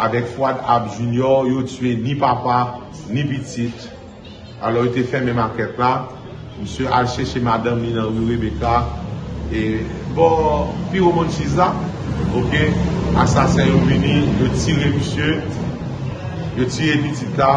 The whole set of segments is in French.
avèk Fouad Ab Junior, yo tue ni papa, ni pitit. Alo yo te fè mè makèt la, msè al chèche madame ni nan Rue Rebecca, e bon, pi ou moun chiza, ok, asasen yo vini, yo tire msè, yo tire pitit la,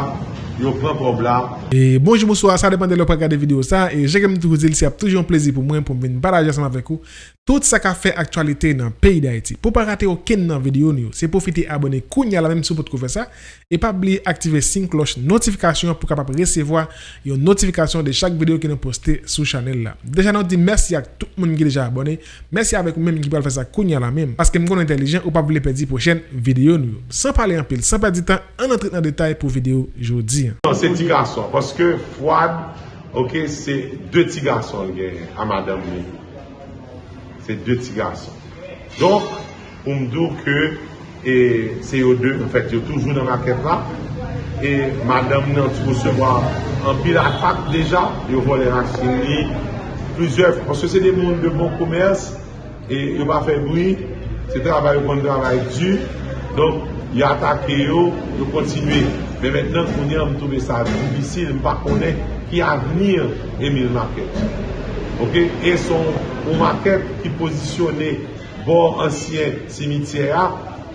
yo pran probla, E bonjou mouswa, sa depan de lopre gade video sa E jèkèm tou zil si ap toujou an plezi pou mwen Pou mwen baraje seman vek ou Tout sa ka fè aktualite nan peyi da eti Pou pa rate ou ken nan video nou Se profite abone kounya la menm sou pot kou fè sa E pa bli aktive sin kloch notifikasyon Pou kapap resevoa yon notifikasyon De chak video ki nou poste sou chanel la Deja nou di mersi ak tout moun ki deja abone Mersi avek ou menm ki pal fè sa kounya la menm Paske m kon entelijen ou pa bli pedi pou chen video nou San pale an pil, san pedi tan An entrit nan detay pou video jodi Paske Fouad, ok, se de ti gason gen a madame mi. Se de ti gason. Donk, pou mdou ke, se yo de, en fèt, yo toujou nan maket la, e madame nan tou se mwa an pil atak deja, yo vole raksin li, plouzèf, paske se de moun de bon koumers, e yo pa fè boui, se travay yo kon travay du, donk, yo atake yo, yo kontinuye. Men mennen kounye m toube sa dibisil, m pa konen ki avenir Emile Marquette. Ok? E son Marquette ki posisyone bon ansyen simitiyera,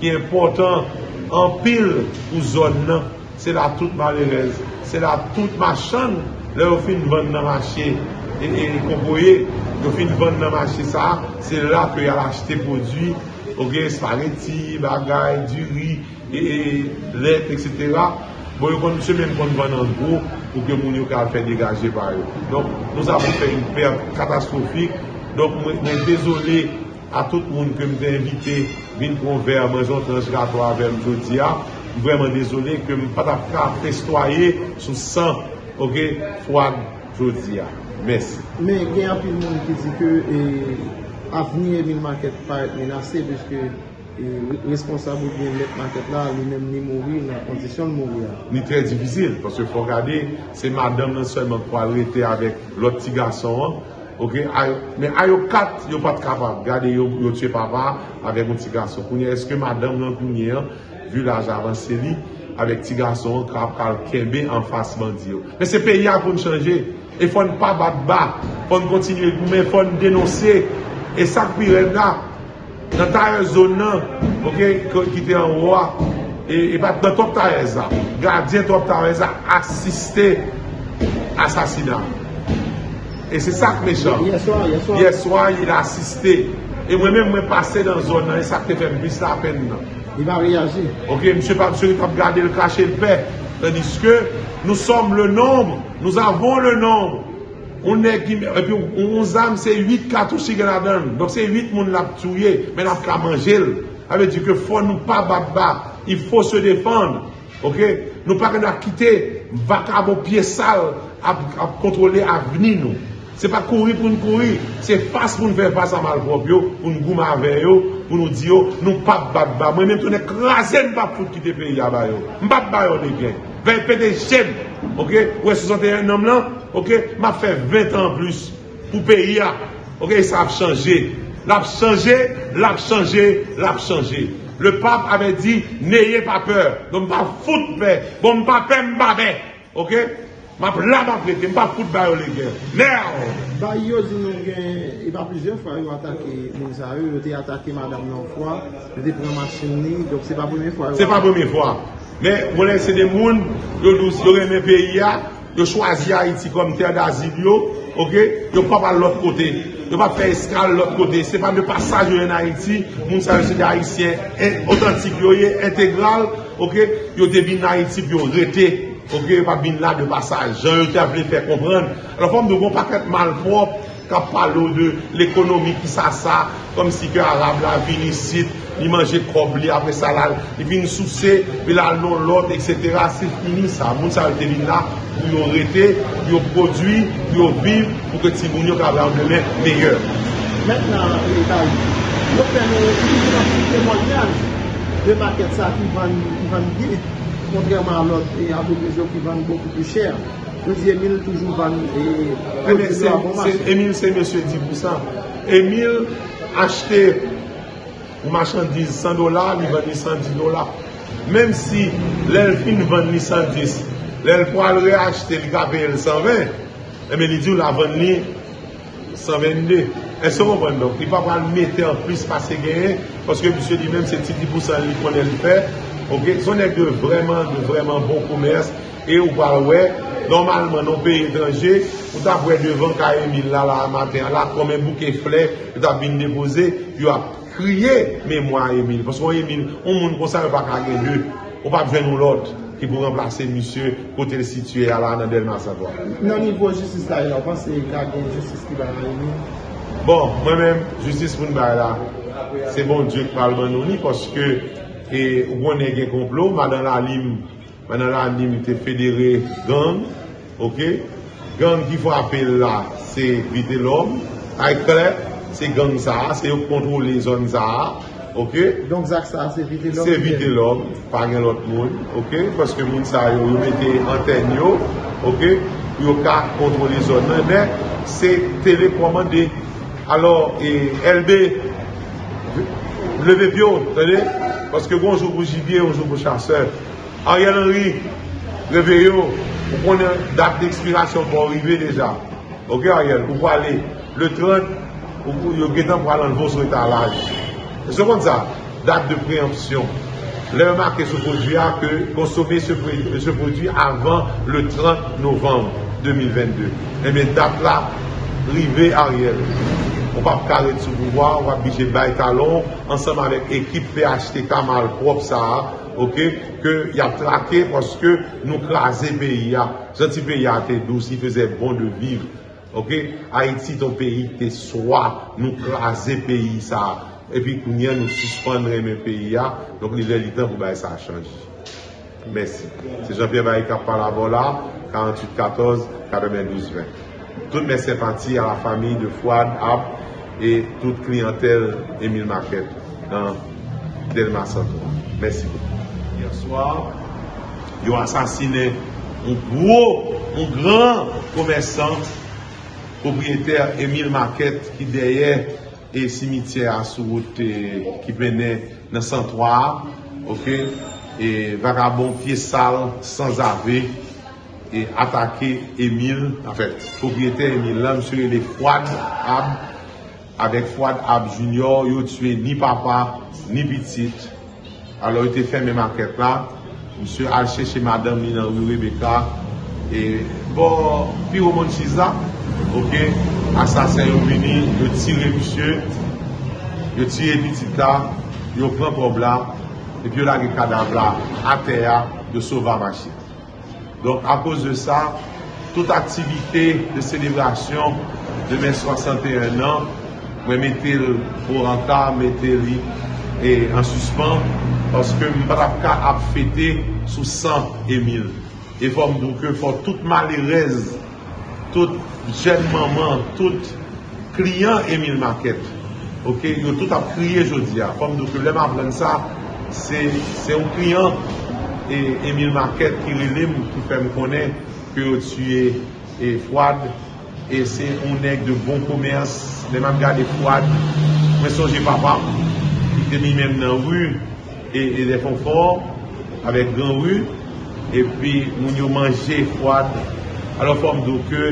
ki important an pil ou zon nan, se la tout malerez, se la tout machan, le ou fin ven nan mache, e kompoye, ou fin ven nan mache sa, se la kwe al achete podwi, ok, spaghetti, bagay, duri, e let, etc., Bon yon se men kon van nan gro pou ke moun yo ka fè degaje par. Donk nou zavou fè yon katastrofik. Donk mwen dezolé a tout moun ke mwen te invite vin kon ver manjon transgato avèm jodi ya. Mwen vèman dezolé ke mwen pata fè fèstoye sou san fwag jodi ya. Mèsi. Men gen apil moun ki zi ke avni Emile Marquette pa et menase beske responsable gen let maket la li nem ni mouri nan kondisyon mouri ya. Ni tre divizil, parce fò gade se madame nan seman kwa rete avèk lot ti gason an, ok, men a yo kat yo pat kapab, gade yo tue papa avèk yon ti gason, kounye eske madame an, vu la javanse li gason an, kap kal kembe an fasman di yo? Men se peyi a kon chanje, e fòn pa bat ba, fòn kontinye, men fòn denose, e sak pi ren da, nan ta yon zon nan, ok, ki te an wwa, e pat nan top ta yon zan, gardyen top ta yon zan, asiste asasina. E se sak mechon. Yeswa, yon asiste. E mwen men mwen pase nan zon nan, e sak te fèm bis la pen nan. Yon va reyaji. Ok, msye pa msye yon tap gade l kache l pe, tandis ke nou som le nombre, nou avon le nombre, On e pi ou zam se 8 katoushi gen adan Donk se 8 moun lap touye Men ap ka manjel Ave di ke fò nou pa bat bat Il fò se defan Nou pa gen akite Vakabo piye sal Ap kontrole avni nou Se pa kouri pou nou kouri Se fas pou nou fè fas a malprop yo. Pou nou gouman ave yo. Pou nou di yo Nou pa bat bat Mwen men toune krasen pa foute ki te pe yaba yo. Mbap bat yo de gen Ven PDG, ok, wè 61 nom lan, ok, ma fè 20 an plus pou peyi ya, ok, sa ap chanje, La ap chanje, La ap chanje, La ap chanje. Le pape ave di, neye pa peur, don pa fout pe, bon pa pe mbabe. ok, ma la ma prete. mba fout bayo le gen, merde! Ba yo di nou gen, e pa plizye fwa yo atake Moussa yo, yo te atake madame nan fwa, yo te preman ni. dok se pa pwemye fwa yo. Se pa pwemye fwa. Men, mounen se de moun, yo reme peyi ya, yo chwazi Haiti kom ter d'azil yo, ok, yo pa pa l'ot kote, yo pa fe eskal l'ot kote, se pa de pasaj yo en Haiti, moun sa yo se de Haitien, otantik yo ye, integral, ok, yo te bin Haiti pi yo rete, ok, yo pa bin la de pasaj, jan yo te avle fe kompran, la fom de bon pa ket malprop, ka palo de l'ekonomi ki sa sa, kom si ke Arab la vinisit, li manje kobli apre sa la, li vini souse, li la non lot, etc. Se fini sa, moun sa al devin la, pou yo rete, pou yo prodwi, pou yo viv, pou ke ti moun yo ka avlan demen meyèr. Mètnan, yo pen nou témoignage de maket sa ki van gil, kontrèman lot, e avon prezyon ki van beaucoup plus chèr. Yo di Emile toujou van, Emile se mèche di pou sa, Emile achete ou machandise 100 dolar, li veni 110 dolar. Mem si lèl fin vèn ni 110, lèl pou al re-achete li ka peye l 120, eme li di ou la ni 122. E se wèn don, li pa pral mette an plus pase genye, paske msye di mèm se ti di pousan li konen l fè, ok, son ek de vreman, de vreman bon koumers, e ou pral wè, Normalman, nou pe etranje, ou ta pwè devan ka Emile la la maten, la kome bouke flè, ou ta bin depoze, yo ap kriye mèmwa Emile. Paskwa Emile, ou moun konsan yo pa kage lè, ou pa pwen nou lot, ki pou remplase monsye kote lè situye ala nan del masatwa. Nan nivou justice la, yo panse kage justice ki ba la Emile? Bon, mwen mèm, justice moun ba la, se bon djek palman nou ni, paske, ou gwen gen komplo, madan la lim, madan la lim te federe gang, Ok, gang ki fwa apel la, se vite ay klet, se gang sa, se yo kontrol le zon sa, ok? Zak sa, se vite l'om. Se vite l'om, pa gen lot moun, ok, paske moun sa yo, yo mette anten yo, ok, yo ka kontrol le zon nan, men, se telekomande, alor, e, elbe, leve pyo, tade, paske gounjou pou jibye, gounjou pou chanseur, a yon anri, leve yo, Ou konen dat d'ekspirasyon pou orive deja. Ok a yel, pou pou ale le 30, ou pou yo getan pou alan vos retalaj. Se kon sa, dat de preempsyon. Le remarke se produya ke konsome se produy avan le 30 novembre 2022. Eme dat la, rive a yel. Ou pa pou kare sou pouvoi, ou pa bije bay talon, ansanman vek ekip PHT Kamal Prop Saha, ok, ke y ap trake poske nou klaze peyi ya. Janti peyi ya te dou, si feze bon de viv, ok, ton peyi te swa, nou klaze peyi sa, epi kounyen nou suspendre men peyi ya, donk li lè li tan pou baye Jean-Pierre Baye Kapalavola, 48-14, 92-20. Tout mè sepanti a la fami de Fouad Ab, et tout klientel Emile Marquette, nan Delma Santo. Mèsi. Yo asasine un gro, un gran komersan Propriéter Emile Marquette Ki deye e simitye a sou wote Ki pene nan 103 Ok? E vagabon fye sal Sans ave E atake Emile En fait, propriéter Emile la Mse le Fouad Ab. Avek Fouad Ab Junior Yo tue ni papa, ni bitit alo ite fè mè makèt la, msè al chèche madame wè Rebecca, e bo, pi ou moun chiza, ok, asasen yon vini, yo tire msè, yo tire bitita, yo pran probla, epi yo lage kadavla, ateya, yo sova machit. Donk, apos de sa, tout aktivite de selebrasyon de mè 61 an, mwen mette pou ranta, mette li, e an suspan, Paske m brap ka ap fete sou 100 Emile. E fòm douke fò tout malirez, tout jen maman, tout kliyan Emile Marquette. Ok, yo tout ap kriye jodi ya. Fòm douke lem ap len sa, se yon kliyan Emile Marquette ki rilim ki fèm konen ki yo tue e fwad. E se yon ek de bon komers, leman gade fwad. Mwen sonje papa, ki temi men nan wou, e de fon for avek gran wu e pi moun yo manje fwad alo fom do ke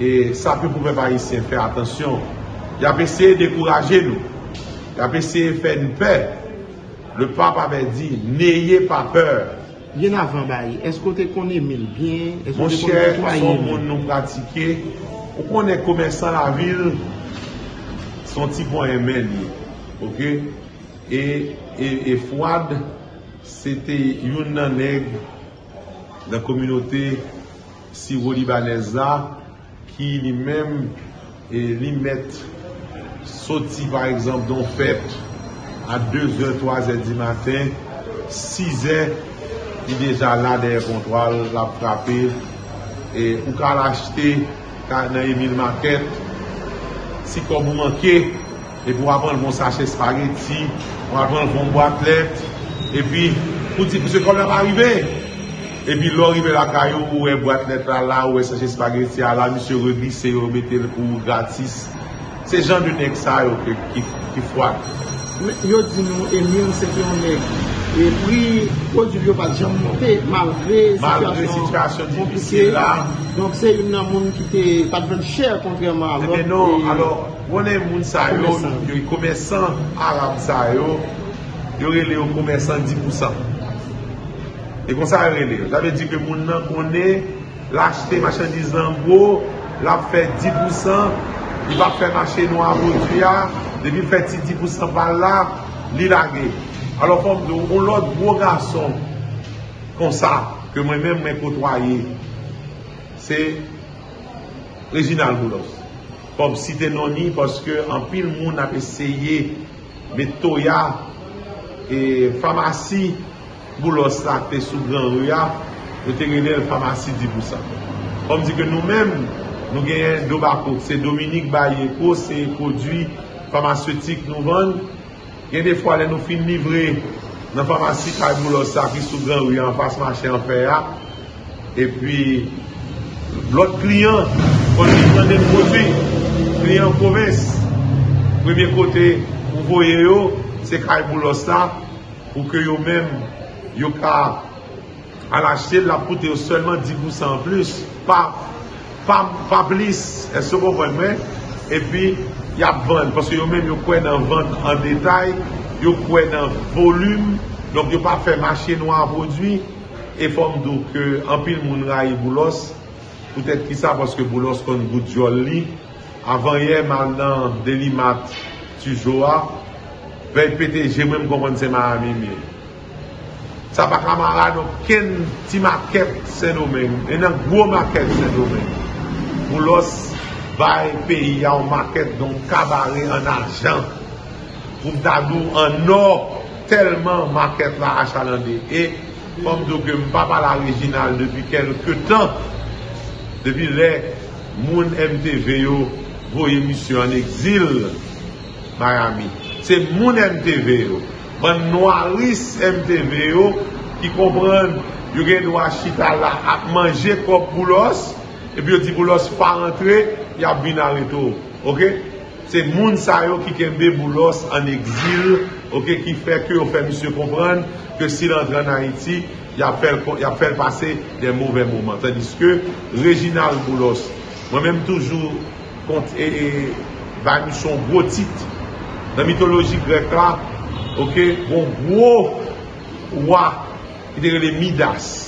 e sa pe pouve pa yisi fè atensyon y ap ese dekouraje nou y ap ese fè nou pe le pap ave di neye pa peur. Yen avan bayi, eskote konen mil bien? Moun chè, son moun nou pratike ou konen komensan la vil son ti bon emen ok? E, e, e Fouad, sete yon nan neg nan kominote Siro-Libaneza ki li men e, li met soti par exemple don fèt a 2 3 zè di maten 6 zè li deja la der kontrol la frape ou ka l'achete nan Emile Marquette si kon mou manke e pou apan l bon sache spageti, pou apan l bon boatlet, e pi, pou ti pou se kon lèm arive, e pi lò arive la kayo, ou e boatlet la la, ou e sache spageti la la, mi se reglise, ou mette l pou gratis, se jan de nek sa yo ki fwa. Yo di nou, Emile se ki yon nek, E pri, prodjou yo pa jam monte, malgre situasyon dipisye la. Donk se yon nan moun ki te patven chèr kontreman alot. Ebe non, alor, wone moun sa yo, yon komesan Arab sa yo, yon rele yon komesan 10%. E kon sa rele, jave di ke moun nan konen, l'achete machandizan bo, la fè 10%, yon va fè machandizan nou avotuya, debi fè ti 10% pa la, li lage. Alor fòm do, ou lòt bo gason, kon sa, ke mwen mèm mwen kotwaye, se Reginald Boulos. Fòm site noni, pòske an pil moun ap eseye, metoya, e famasi, Boulos la te sou gran rouya, yo te genye l famasi 10%. Fòm di ke nou mèm, nou genye do bako, se Dominique Bayeko, se kodwi famasyotik nou vande, gen defwa le nou fin livre nan famasi kaj boulos sa ki sou gran ou yon fas mache an fe ya e pi lot kliyan kon li yon den kote kliyan koves premye kote ou voye yo se kaj boulos sa ou ke yo men yo ka al achete la pote yo selman 10% plus. Pa blis e se bon mwen e pi y ap vande, paske yo men yo kwen nan vande an detay, yo kwen nan volume, donk yo pa fe mache nou an vodwi, e fom do ke an pil moun boulos, poutet ki sa paske boulos kon gout jol li, avan ye man nan deli mat tu joa, vey pete jemem konpon se ma amimi. Sa pa kamara nou ken ti maket se nou men, enan gwo maket se nou men. Boulos bay peyi ya ou maket don kabare an ajan pou mdadou an or telman maket la achalande. E kom do ke mpapa la rejinal depi kelke tan depi le moun MTV yo an exil Miami se moun MTV yo ban noaris MTV yo ki kompran yo gen wachita la ap manje kop boulos e pi yo di boulos pa rentre y ap bin an reto, ok? Se moun ki kembe boulos an exil, ok, ki fe ke yo fe misyo kompran, ke si lantre an Haiti, y ap fel pase den mouve mouman. Tandis ke, Reginald Boulos, mwen menm toujou kont e vany son gwo tit, nan mitologi grek la, ok, bon gwo wak, ki dere le Midas.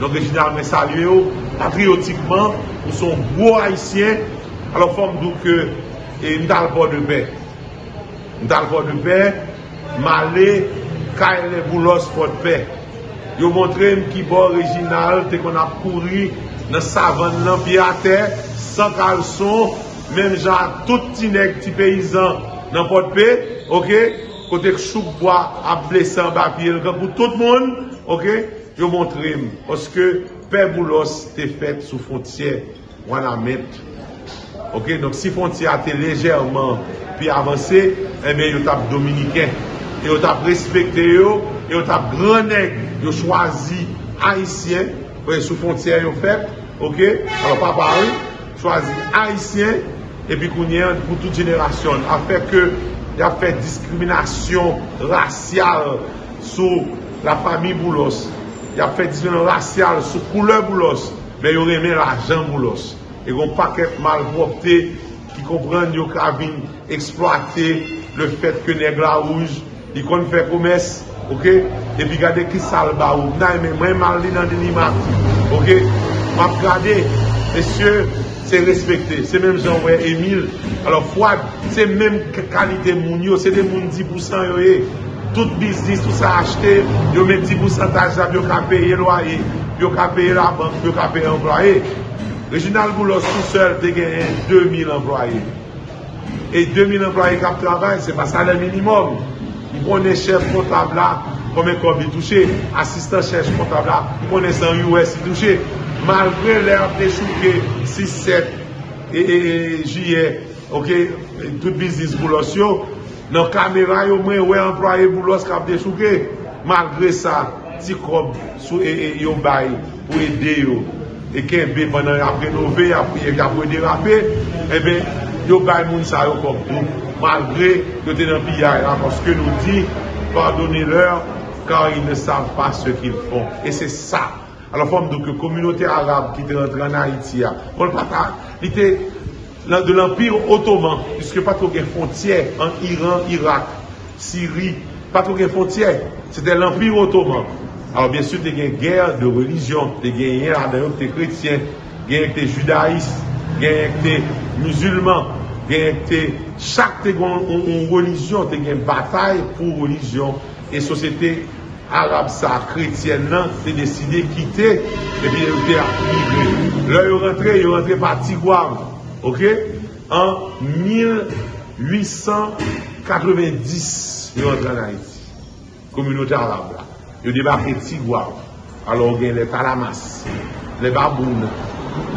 no Reginald me salye yo, patriotikman ou son bo haisyen alo fom dou ke E mdal po de pe. Mdal po de pe, male, kaye le boulos po de pe. Yo montre m ki bo orijinal, te kon ap kouri, nan savan nan piyate, san kalson, men jan tout ti nek ti peyizan nan po de pe, ok, kote k chouk bo ap blesan bapye, pou tout moun, ok, yo montre m, oske pe boulos te fet sou fontye wana met, Ok, donk si a te lejerman pi avanse, ebe eh yo tap dominiken. Yo tap respekte yo, yo tap granek, yo chwazi haisyen, sou fonti a yo fet, ok, alo pa pari, chwazi haisyen, epi kounyen pou tout jenerasyon. A fe ke, ya fe diskriminasyon rasyal sou la fami boulos. Ya fe diskriminasyon rasyal sou koule boulos, be yo reme la jan boulos. e gon paket malvopte ki kompren yo ka vin eksploate le fet ke neg la ouj di kon fè koumès e pi gade ki salba ou nan men mwen mal nan deni mat ok, map gade mesye, se respekte se menm jan wè Emile alo fwad, se menm kalite moun yo se de moun 10% yo e tout biznis, tout sa achete yo men 10% tajab yo ka peye loye yo ka peye la bank, yo ka peye employe Reginald Boulos tout seul te genye 2000 employe. E 2000 employe kap travay, se pa sa le minimum. Y ne chef kontabla Kome kob li touche, asistan chèche kontabla, konen san US li touche. Malgré lè ap te chouke 6-7 e jye, ok, tout bizis boulos yo, nan kamera yo mwen wè employe boulos kap te chouke, malgré sa, ti kob sou e yo bay pou ede yo, e kenbe banan ap renove, ap pou ede rape, e ben, yo bay moun sa yo kob tou, malgré yo tenan piyay la, poske nou di, pardonne lèr, kan yon ne sav pa se ki l fon, e se sa, alo fòm do ke komunote Arab ki te rentre an Haiti ya, kon de l'Empire Ottoman, piske patou gen fontye an Iran, Irak, Syri, patou gen fontye, se te l'Empire Ottoman. Alors, bien sûr, te gen gère de religion, te gen yè adayok te kretien, gen yè te judaïs, gen yè te musulman, gen yè te chak te gen religion, te gen batay pou religion, e sosete Arab sa kretien nan te deside kite, e bi yo te akmigre. La yo rentre, yo rentre pa Tigouam, ok? En 1890, yo rentre nan Haiti. Komunote Arab la. Yo debake Tigouam. Alors gen le Talamas, le Baboun,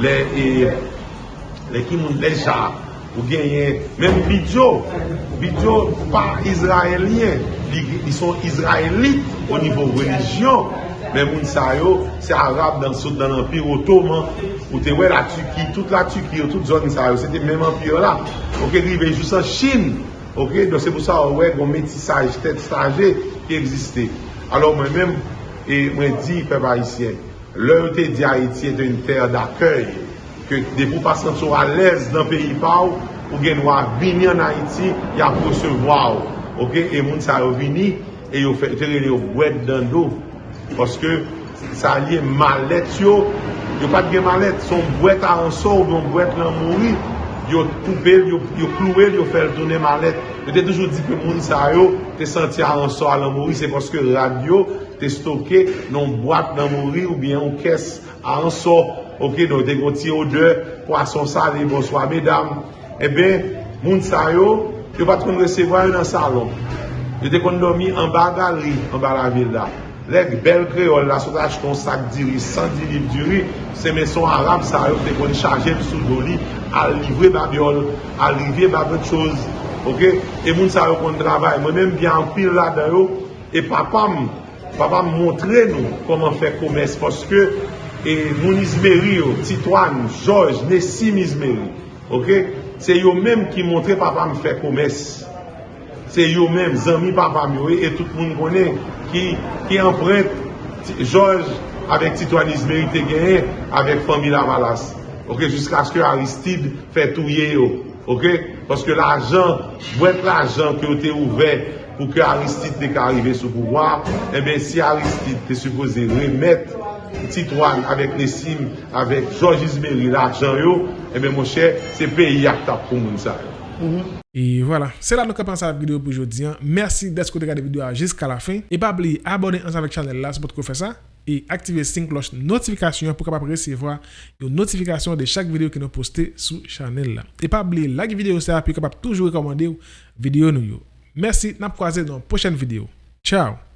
le Kimoun Delcha, ou genyen, men Bidjo, Bidjo pa Izraelien, li son Izraelit o nivou religion, men moun sa yo, se Arab dan ou te la Tuki, tout la Tuki, ou tout zon sa yo, se te men Empire la, ou ke grive jous an Chine, ok, do se pou sa we goun metisaj, tet staje, ki egziste. Alors mwen men, mwen di pe pa isyen, lè ou te di Haiti ete un ter d'akèy, ke de pou pasan sou alèz nan peyi pa ou, ou gen wak vini an Haiti, ya pou se vwa ou. Ok, e moun sa yo vini, e yo fè, fè re yo bwèd dan do, poske sa liye malet yo, yo pat gen malet, son bwèd a ansor, ou bon bwèd lan mouri, yo koupel, yo yo fèl tonne malet. Yo te toujou di pe moun sa yo, te senti a ansor lan mouri, se poske radio te stoke non bwèd lan mouri, ou bien ou kes a ansor, Ok, nou te konti ou de, kwa son sali, bonsoy, medam. Ebe, moun sa yo, yo pat kon resevwa yo nan salon. Yo te kon nomi an bagali, an balavil la. Lek, bel kreol la, sot aj kon sak diri, san diri diri, se men son arab sa yo, te kon chaje sou do li, al livre babiol, al livre babot chouz. Ok, e moun sa yo kon travay. Mwen men byan pil la da yo, e papam, papam montre nou koman fe komes, foske, E moun izmeri yo, Titouan, George, Nessim izmeri, ok? Se yo menm ki montre papa fe komes. Se yo menm, zami papa mi yo, e tout moun konen ki empret George avek Titouan izmeri te genye, avek Famila Malas. Ok, jiska aske Aristide fe touye yo, ok? Paske l'ajan, bwet l'ajan ki yo te ouve pou ke Aristide te ka arrive sou pouwa, e ben si Aristide te suppose remet Titouan avèk Nessim, avèk George Ismail, l'ajan yo, ebe mò chè, se pe yak tap. Et voilà, c'est là nous commençons la vidéo pour aujourd'hui. Merci d'être regardé la vidéo jusqu'à la fin. Et pas oublier abonner ensemble avec la chaîne là, c'est pour faire ça. Et activer la cloche notification pour capable recevoir une notification de chaque vidéo que nous postons sur la chaîne là. Et pas oublier like vidéo ça, puis capable toujours recommander vidéo nous. Merci, n'a croisé dans la prochaine vidéo. Ciao